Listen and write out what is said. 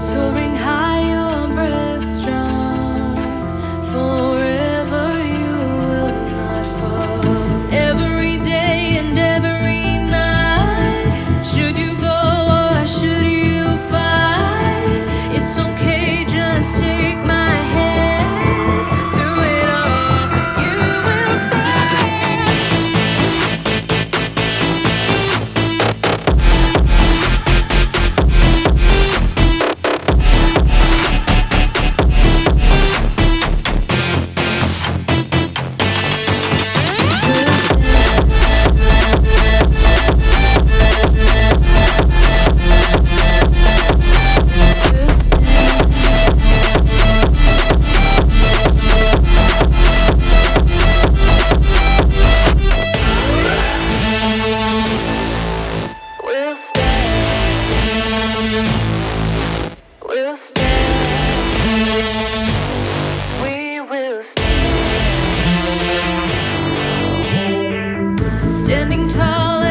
소리 standing tall